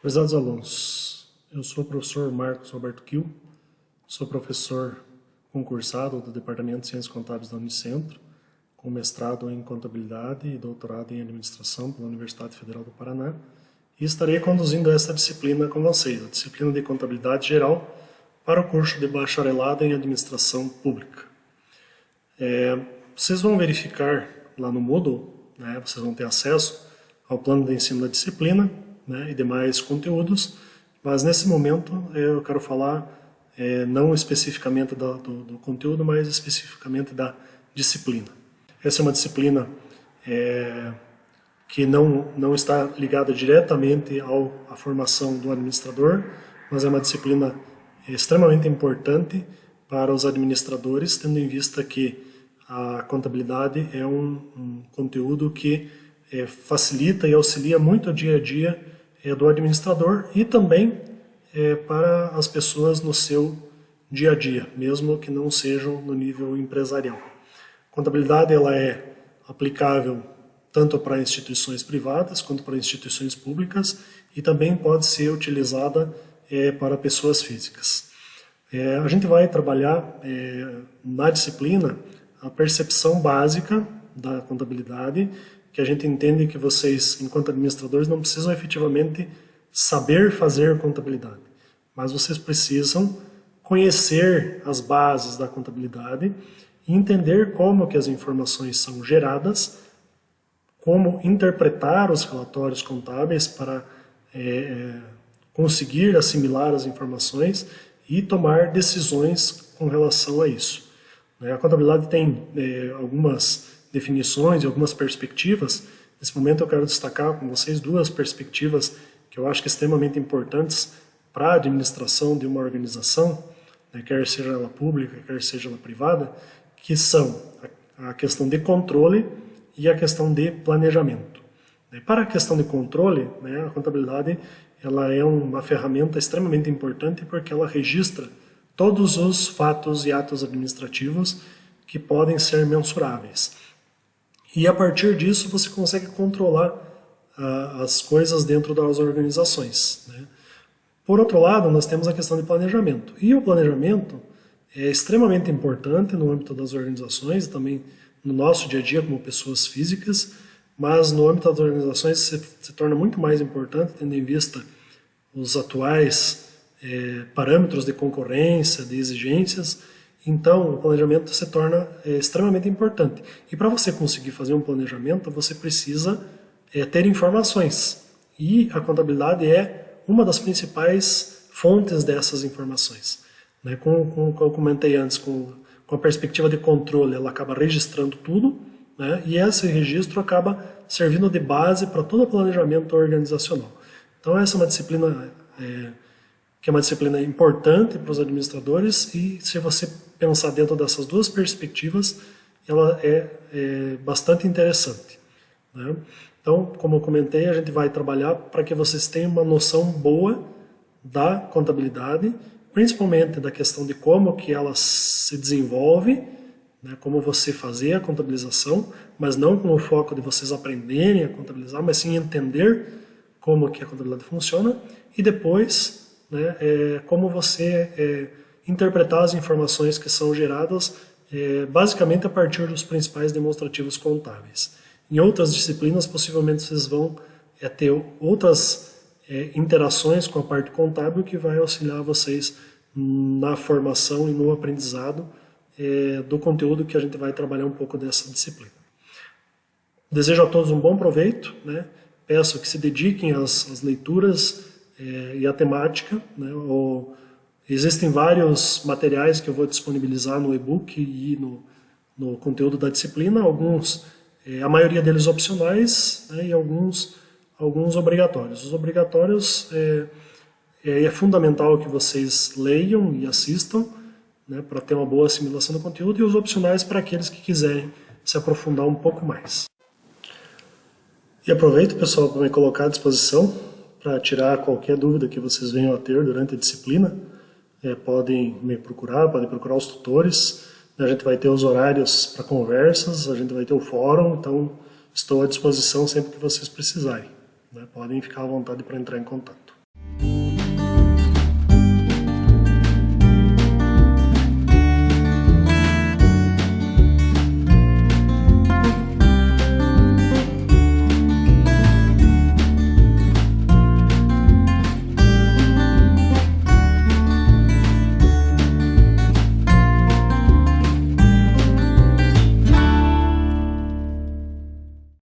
Prezados alunos, eu sou o professor Marcos Roberto Kiel, sou professor concursado do Departamento de Ciências Contábeis da Unicentro, com mestrado em Contabilidade e doutorado em Administração pela Universidade Federal do Paraná, e estarei conduzindo essa disciplina com vocês, a disciplina de Contabilidade Geral, para o curso de Bacharelado em Administração Pública. É, vocês vão verificar lá no Moodle, né, vocês vão ter acesso ao plano de ensino da disciplina, né, e demais conteúdos, mas nesse momento eu quero falar é, não especificamente do, do, do, conteúdo, mas especificamente da disciplina. Essa é uma disciplina é, que não, não está ligada diretamente ao, à formação do administrador, mas é uma disciplina extremamente importante para os administradores, tendo em vista que a contabilidade é um, um conteúdo que é, facilita e auxilia muito o dia a dia é, do administrador e também é, para as pessoas no seu dia a dia, mesmo que não sejam no nível empresarial. Contabilidade ela é aplicável tanto para instituições privadas quanto para instituições públicas e também pode ser utilizada é, para pessoas físicas. É, a gente vai trabalhar é, na disciplina a percepção básica da contabilidade que a gente entende que vocês, enquanto administradores, não precisam efetivamente saber fazer contabilidade, mas vocês precisam conhecer as bases da contabilidade e entender como que as informações são geradas, como interpretar os relatórios contábeis para é, é conseguir assimilar as informações e tomar decisões com relação a isso. A contabilidade tem é, algumas definições e algumas perspectivas. Nesse momento eu quero destacar com vocês duas perspectivas que eu acho que extremamente importantes para a administração de uma organização, né, quer seja ela pública, quer seja ela privada, que são a, questão de controle e a questão de planejamento. Para a questão de controle, né, a contabilidade ela é uma ferramenta extremamente importante porque ela registra todos os fatos e atos administrativos que podem ser mensuráveis. E a partir disso você consegue controlar uh, as coisas dentro das organizações. Né? Por outro lado, nós temos a questão de planejamento. E o planejamento é extremamente importante no âmbito das organizações, também no nosso dia a dia como pessoas físicas, mas no âmbito das organizações se, se torna muito mais importante, tendo em vista os atuais é, parâmetros de concorrência, de exigências, então, o planejamento se torna é, extremamente importante. E para você conseguir fazer um planejamento, você precisa é, ter informações. E a contabilidade é uma das principais fontes dessas informações. Né? Como, como, eu comentei antes, com, com a perspectiva de controle, ela acaba registrando tudo, né? e esse registro acaba servindo de base para todo o planejamento organizacional. Então, essa é uma disciplina... É, que é uma disciplina importante para os administradores e se você pensar dentro dessas duas perspectivas, ela é, é bastante interessante. Né? Então, como eu comentei, a gente vai trabalhar para que vocês tenham uma noção boa da contabilidade, principalmente da questão de como que ela se desenvolve, né, como você fazer a contabilização, mas não com o foco de vocês aprenderem a contabilizar, mas sim entender como que a contabilidade funciona e depois né, é, como você é, interpretar as informações que são geradas é, basicamente a partir dos principais demonstrativos contábeis. Em outras disciplinas, possivelmente vocês vão é, ter outras é, interações com a parte contábil que vai auxiliar vocês na formação e no aprendizado é, do conteúdo que a gente vai trabalhar um pouco dessa disciplina. Desejo a todos um bom proveito, né? peço que se dediquem às, às leituras é, e a temática. Né? Existem vários materiais que eu vou disponibilizar no e-book e no, no conteúdo da disciplina, alguns, é, a maioria deles opcionais né? e alguns, alguns obrigatórios. Os obrigatórios é, é, é fundamental que vocês leiam e assistam né? para ter uma boa assimilação do conteúdo e os opcionais para aqueles que quiserem se aprofundar um pouco mais. E aproveito, pessoal, para me colocar à disposição para tirar qualquer dúvida que vocês venham a ter durante a disciplina. É, podem me procurar, podem procurar os tutores. A gente vai ter os horários para conversas, a gente vai ter o fórum, então estou à disposição sempre que vocês precisarem. Né? Podem ficar à vontade para entrar em contato.